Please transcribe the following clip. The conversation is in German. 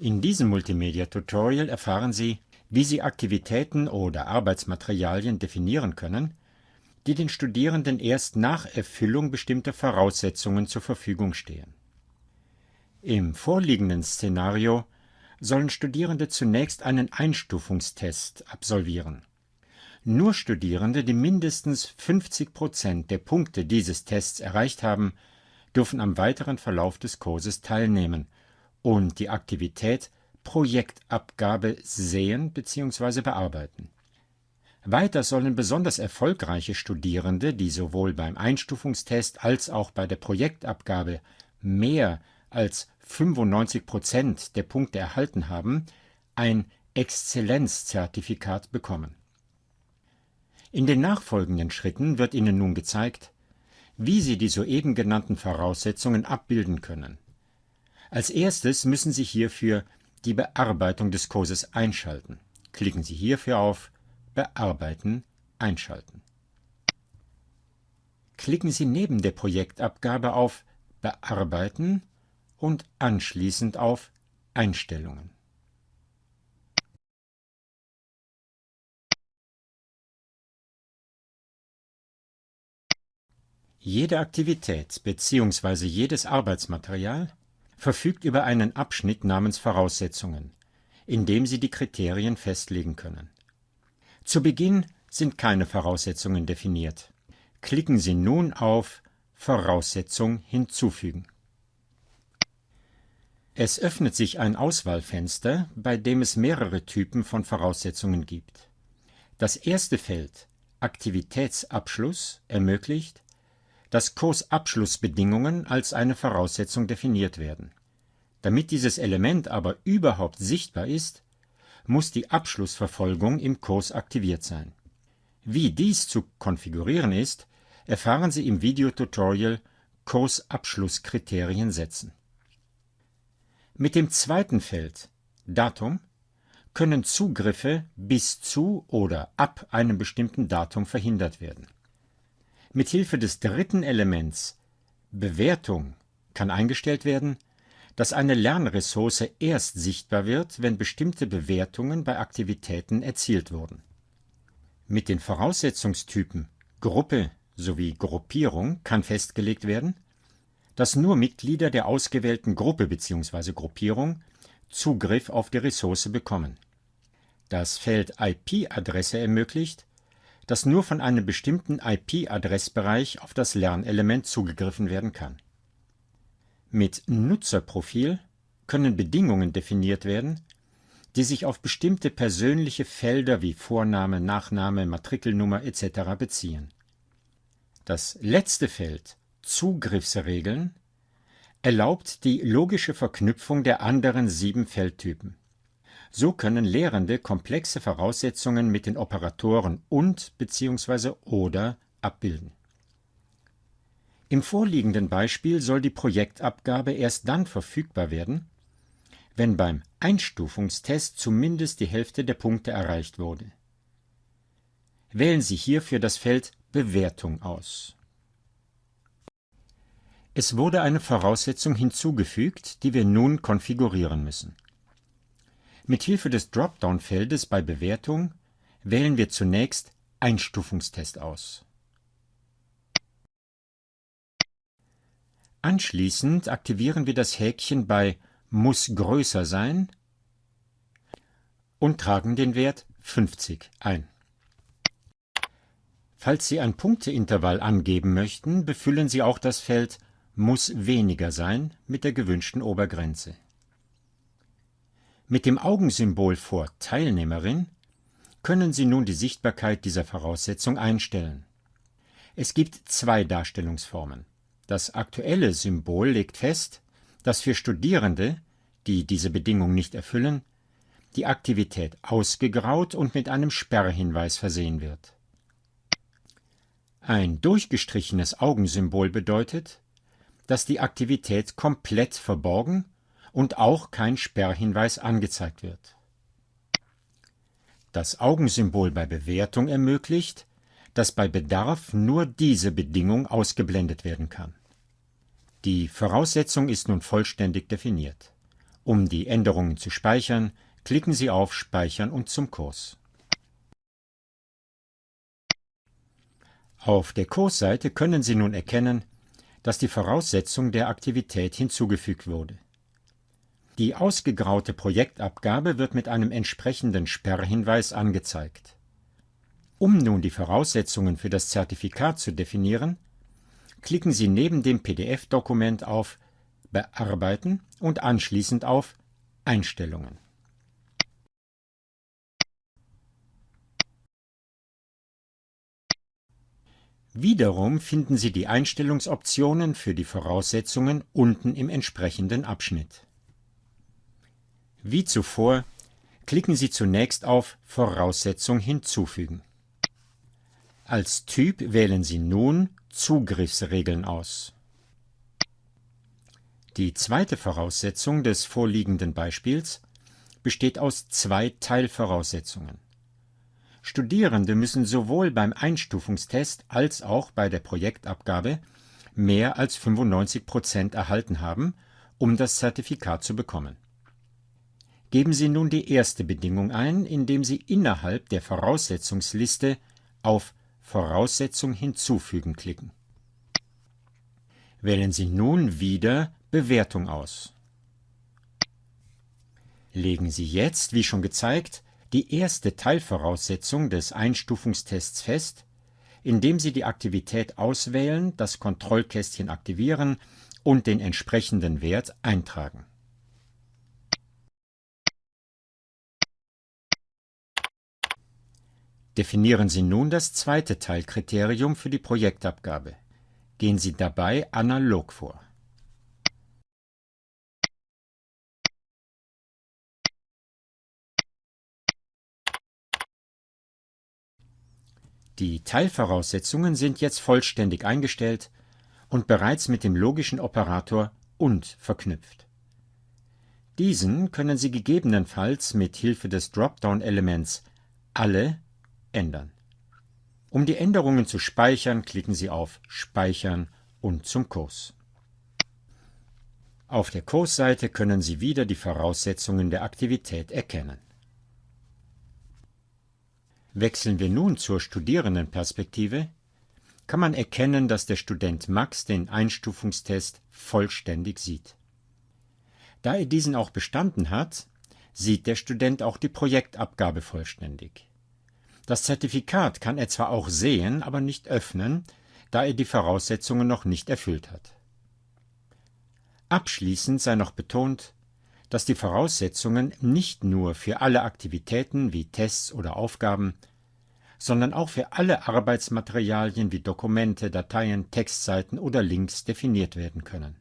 In diesem Multimedia-Tutorial erfahren Sie, wie Sie Aktivitäten oder Arbeitsmaterialien definieren können, die den Studierenden erst nach Erfüllung bestimmter Voraussetzungen zur Verfügung stehen. Im vorliegenden Szenario sollen Studierende zunächst einen Einstufungstest absolvieren. Nur Studierende, die mindestens 50 Prozent der Punkte dieses Tests erreicht haben, dürfen am weiteren Verlauf des Kurses teilnehmen und die Aktivität Projektabgabe sehen bzw. bearbeiten. Weiter sollen besonders erfolgreiche Studierende, die sowohl beim Einstufungstest als auch bei der Projektabgabe mehr als 95 Prozent der Punkte erhalten haben, ein Exzellenzzertifikat bekommen. In den nachfolgenden Schritten wird Ihnen nun gezeigt, wie Sie die soeben genannten Voraussetzungen abbilden können. Als erstes müssen Sie hierfür die Bearbeitung des Kurses einschalten. Klicken Sie hierfür auf Bearbeiten einschalten. Klicken Sie neben der Projektabgabe auf Bearbeiten und anschließend auf Einstellungen. Jede Aktivität bzw. jedes Arbeitsmaterial verfügt über einen Abschnitt namens Voraussetzungen, in dem Sie die Kriterien festlegen können. Zu Beginn sind keine Voraussetzungen definiert. Klicken Sie nun auf Voraussetzung hinzufügen. Es öffnet sich ein Auswahlfenster, bei dem es mehrere Typen von Voraussetzungen gibt. Das erste Feld Aktivitätsabschluss ermöglicht, dass Kursabschlussbedingungen als eine Voraussetzung definiert werden. Damit dieses Element aber überhaupt sichtbar ist, muss die Abschlussverfolgung im Kurs aktiviert sein. Wie dies zu konfigurieren ist, erfahren Sie im Videotutorial Kursabschlusskriterien setzen. Mit dem zweiten Feld Datum können Zugriffe bis zu oder ab einem bestimmten Datum verhindert werden. Mithilfe des dritten Elements Bewertung kann eingestellt werden, dass eine Lernressource erst sichtbar wird, wenn bestimmte Bewertungen bei Aktivitäten erzielt wurden. Mit den Voraussetzungstypen Gruppe sowie Gruppierung kann festgelegt werden, dass nur Mitglieder der ausgewählten Gruppe bzw. Gruppierung Zugriff auf die Ressource bekommen. Das Feld IP-Adresse ermöglicht, dass nur von einem bestimmten IP-Adressbereich auf das Lernelement zugegriffen werden kann. Mit Nutzerprofil können Bedingungen definiert werden, die sich auf bestimmte persönliche Felder wie Vorname, Nachname, Matrikelnummer etc. beziehen. Das letzte Feld Zugriffsregeln erlaubt die logische Verknüpfung der anderen sieben Feldtypen. So können Lehrende komplexe Voraussetzungen mit den Operatoren und bzw. oder abbilden. Im vorliegenden Beispiel soll die Projektabgabe erst dann verfügbar werden, wenn beim Einstufungstest zumindest die Hälfte der Punkte erreicht wurde. Wählen Sie hierfür das Feld Bewertung aus. Es wurde eine Voraussetzung hinzugefügt, die wir nun konfigurieren müssen. Mit Hilfe des Dropdown-Feldes bei Bewertung wählen wir zunächst Einstufungstest aus. Anschließend aktivieren wir das Häkchen bei Muss größer sein und tragen den Wert 50 ein. Falls Sie ein Punkteintervall angeben möchten, befüllen Sie auch das Feld Muss weniger sein mit der gewünschten Obergrenze. Mit dem Augensymbol vor Teilnehmerin können Sie nun die Sichtbarkeit dieser Voraussetzung einstellen. Es gibt zwei Darstellungsformen. Das aktuelle Symbol legt fest, dass für Studierende, die diese Bedingung nicht erfüllen, die Aktivität ausgegraut und mit einem Sperrhinweis versehen wird. Ein durchgestrichenes Augensymbol bedeutet, dass die Aktivität komplett verborgen und auch kein Sperrhinweis angezeigt wird. Das Augensymbol bei Bewertung ermöglicht, dass bei Bedarf nur diese Bedingung ausgeblendet werden kann. Die Voraussetzung ist nun vollständig definiert. Um die Änderungen zu speichern, klicken Sie auf Speichern und zum Kurs. Auf der Kursseite können Sie nun erkennen, dass die Voraussetzung der Aktivität hinzugefügt wurde. Die ausgegraute Projektabgabe wird mit einem entsprechenden Sperrhinweis angezeigt. Um nun die Voraussetzungen für das Zertifikat zu definieren, klicken Sie neben dem PDF-Dokument auf Bearbeiten und anschließend auf Einstellungen. Wiederum finden Sie die Einstellungsoptionen für die Voraussetzungen unten im entsprechenden Abschnitt. Wie zuvor klicken Sie zunächst auf Voraussetzung hinzufügen. Als Typ wählen Sie nun Zugriffsregeln aus. Die zweite Voraussetzung des vorliegenden Beispiels besteht aus zwei Teilvoraussetzungen. Studierende müssen sowohl beim Einstufungstest als auch bei der Projektabgabe mehr als 95 Prozent erhalten haben, um das Zertifikat zu bekommen. Geben Sie nun die erste Bedingung ein, indem Sie innerhalb der Voraussetzungsliste auf Voraussetzung hinzufügen klicken. Wählen Sie nun wieder Bewertung aus. Legen Sie jetzt, wie schon gezeigt, die erste Teilvoraussetzung des Einstufungstests fest, indem Sie die Aktivität auswählen, das Kontrollkästchen aktivieren und den entsprechenden Wert eintragen. Definieren Sie nun das zweite Teilkriterium für die Projektabgabe. Gehen Sie dabei analog vor. Die Teilvoraussetzungen sind jetzt vollständig eingestellt und bereits mit dem logischen Operator und verknüpft. Diesen können Sie gegebenenfalls mit Hilfe des Dropdown-Elements Alle ändern. Um die Änderungen zu speichern, klicken Sie auf Speichern und zum Kurs. Auf der Kursseite können Sie wieder die Voraussetzungen der Aktivität erkennen. Wechseln wir nun zur Studierendenperspektive, kann man erkennen, dass der Student Max den Einstufungstest vollständig sieht. Da er diesen auch bestanden hat, sieht der Student auch die Projektabgabe vollständig. Das Zertifikat kann er zwar auch sehen, aber nicht öffnen, da er die Voraussetzungen noch nicht erfüllt hat. Abschließend sei noch betont, dass die Voraussetzungen nicht nur für alle Aktivitäten wie Tests oder Aufgaben, sondern auch für alle Arbeitsmaterialien wie Dokumente, Dateien, Textseiten oder Links definiert werden können